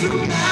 tonight.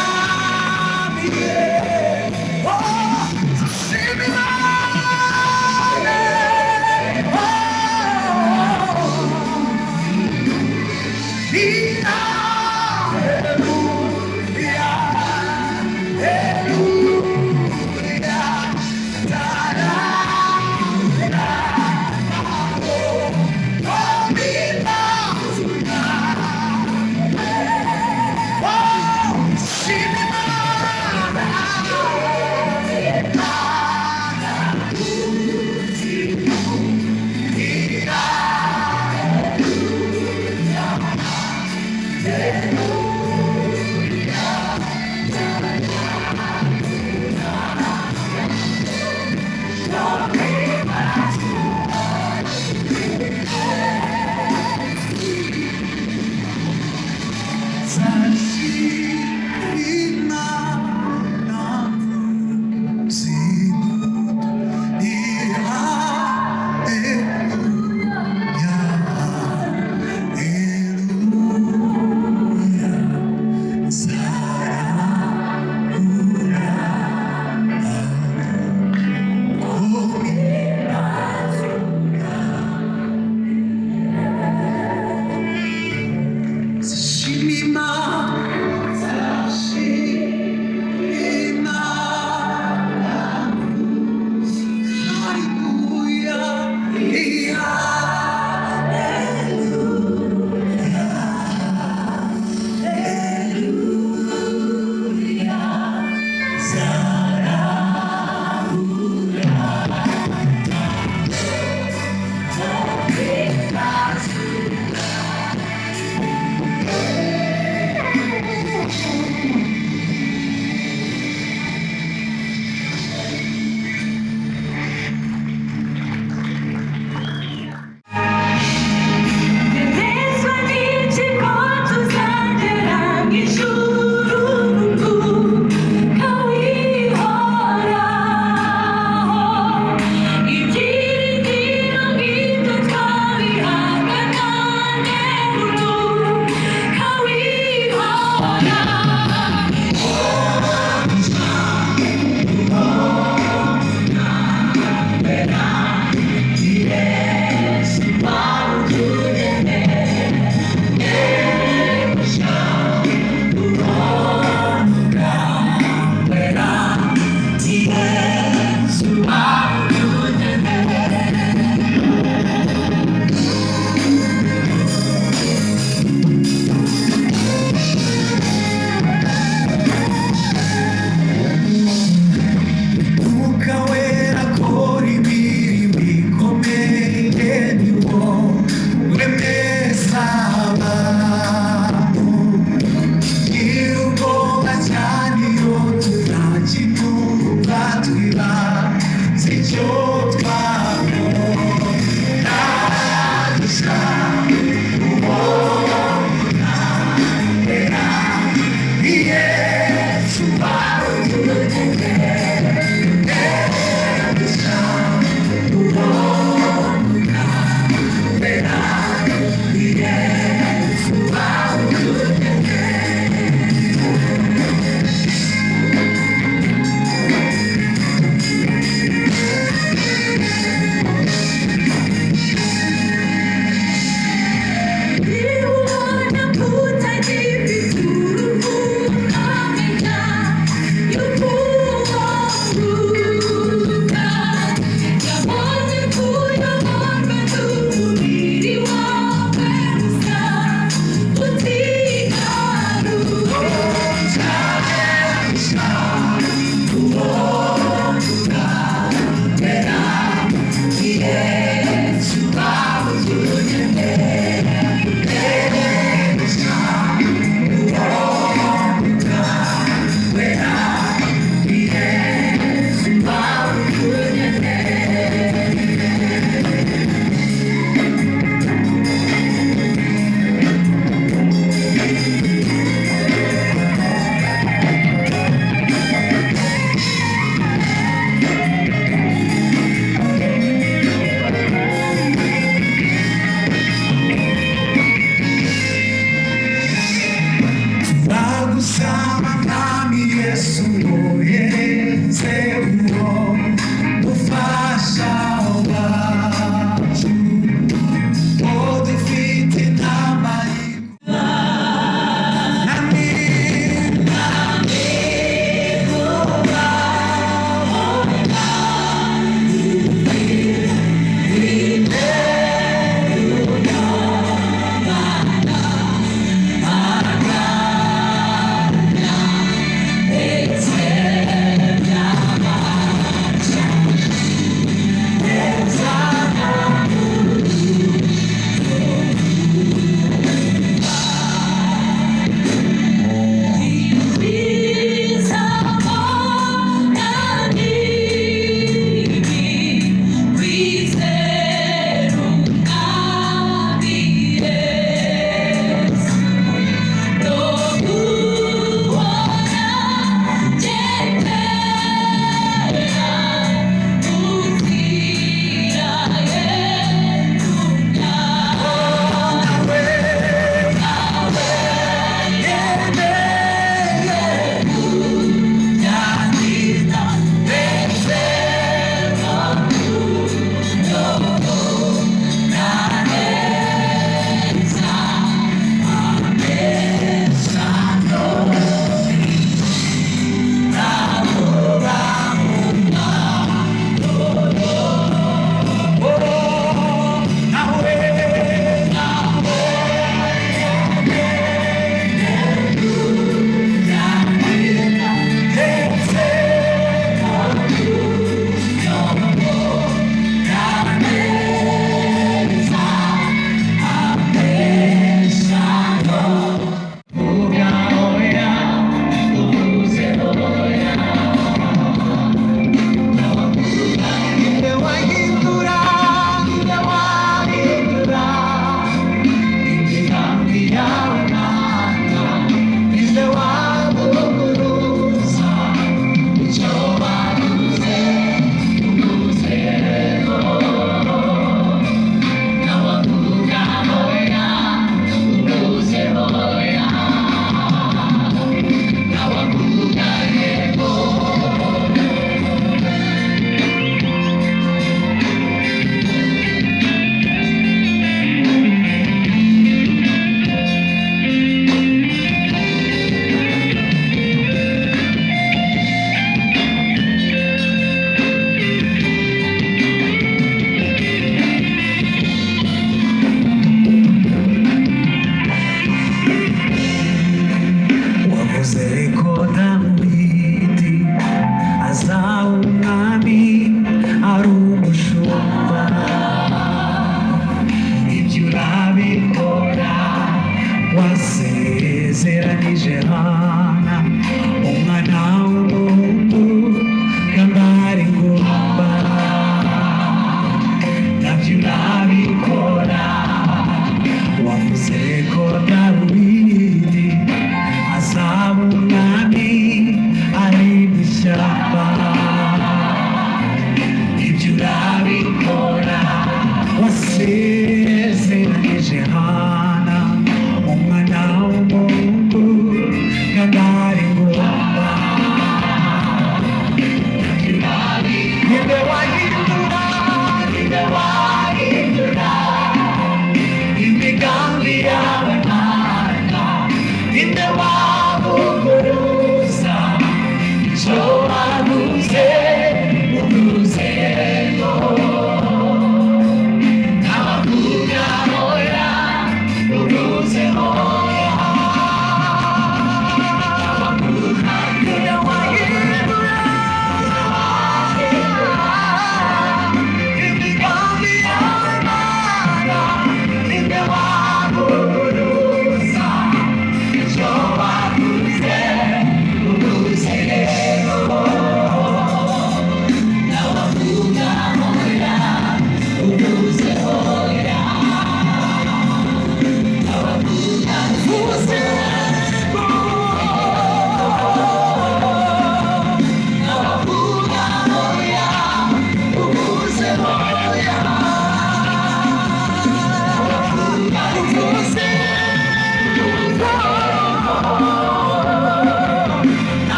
me.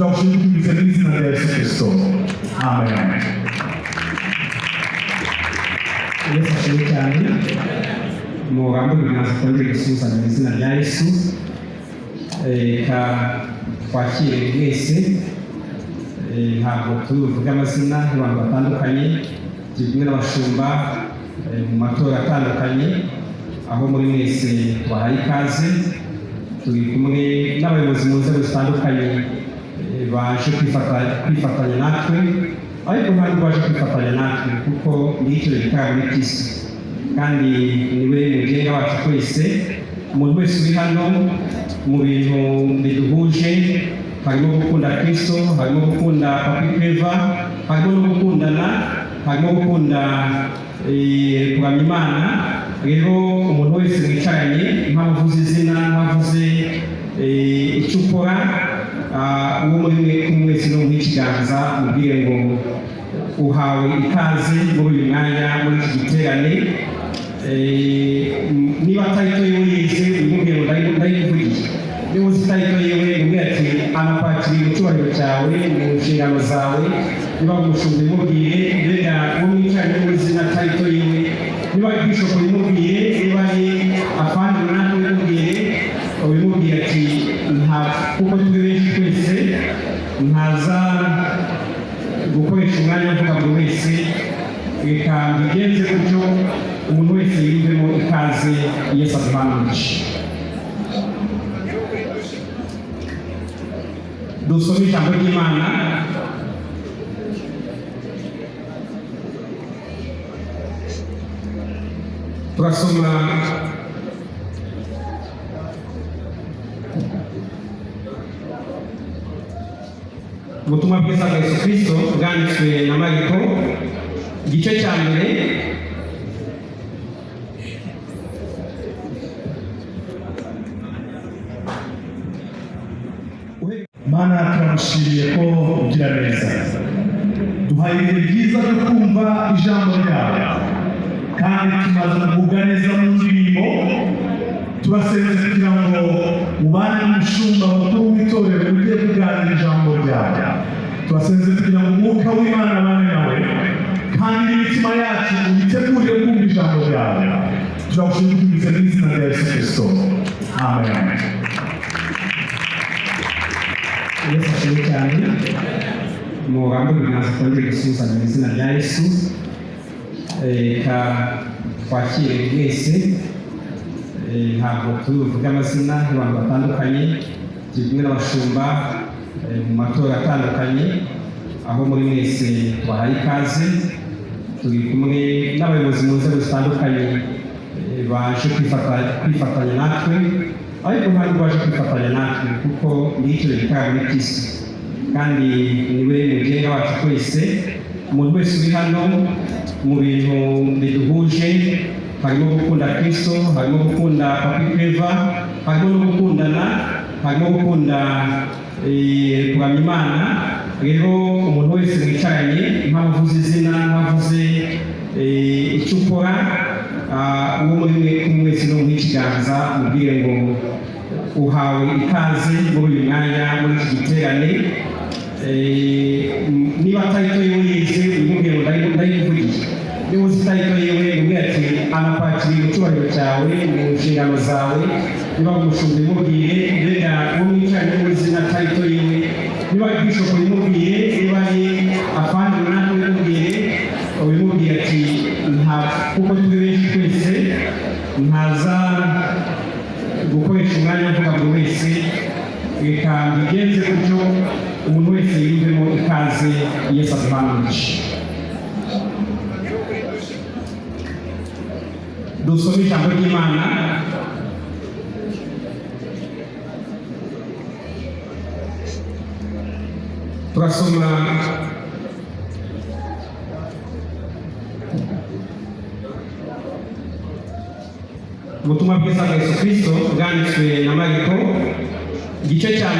tunawashukuru msaidizi na Yesu Kristo. Amen. Yesu ashirikani mu gambo binasukanje gusubiza mu izina rya Yesu reka eh, twakire mwese ntabwo eh, tuvuga amazina y'abantu batandukanye kimwe n'abashumba mu eh, matora atandukanye aho muri mwese twahaye ikaze turi kumwe n'abayobozi mu nzego zitandukanye baje kwifata- kwifatanya natwe ariko ntabwo baje kwifatanya natwe kuko ngicyo gikara muri kristo kandi ni we mugenga wacu twese umuntu wese uri hano mu bintu biduhuje harimo gukunda kristo harimo gukunda papi cleva harimo no gukundana harimo gukunda kuramya imana rero umuntu wese mwicaranye impamvu uvuze izina eh, icyo ukora uwo muri mwe kumwe wese n'umuha ikiganza mubwire ngo uhawe ikaze muri uyu mwanya muri iki giterane niba tarito yewe yize umubwire ngo ndayi- ndayikuvugiye niba uzi tarito yewe umubwire ati anakwakiriye mu cyubahiro cyawe mu nshingano zawe niba umushumba imubwire mbega uwo mwicaranye turasoma ubutumwa bwiza bwa yesu kirisito bwanditswe na mariko igice cya mbere mana turamushimiye ko ugira neza duhaye ibihe byiza byo kumva ijambo ryawe kandi tumaze neza mu ndirimbo turasenze kugira ngo ubane n'umushumba mukuru w'itorero ujye kuganira ijambo ryawe turasenze kugira ngo umwuka w'imana abane nawe kandi n'imitima yacu uyitegure kumva ijambo ryawe turagushimira mu izina rya yesu kirisito amen yesu ashimwe cyane umugambi w'ibiganza twongere gusuhuzanya mu izina rya yesu reka twakire mwese Eh, ntabwo turi buvuge amazina y'abantu batandukanye turi kumwe n'abashumba eh, mu matora atandukanye aho muri mwese tubahaye ikaze turi kumwe n'abayobozi mu nzego zitandukanye eh, baje kwifata- kwifatanya natwe ariko ntabwo baje kwifatanya natwe kuko ngicyo gikara muri kristo. Kandi ni we mugenga wacu twese umuntu wese uri hano mu bintu biduhuje harimo gukunda kristo harimo gukunda papi cleva harimo no gukundana harimo gukunda eh, kuramya imana rero umuntu wese mwicaranye impamvu uvuze izina uvuze eh, icyo ukora ah, uwo muri mwe kumwe wese n'umuha ikiganza mubwire ngo uhawe ikaze muri uyu mwanya muri iki giterane Eh, niba tarito yewe yize niba uzi tarito yewe umubwire ati anakwakiriye mu cyubahiro cyawe mu nshingano zawe niba umushumba imubwire mbega uwo mwicaranye uzi na tarito yewe niba ari bishop imubwire niba ari afandi runaka imubwire ubimubwire ati nta kuko turi benshi twese ntaza gukoresha umwanya mvuga buri wese reka mbigenze gutyo umuntu wese yiyumvemo ikaze yesu aduhanurije dusome ijambo ry'imana turasoma ubutumwa bwiza bwa yesu kirisito bwanditswe na mariko igice cya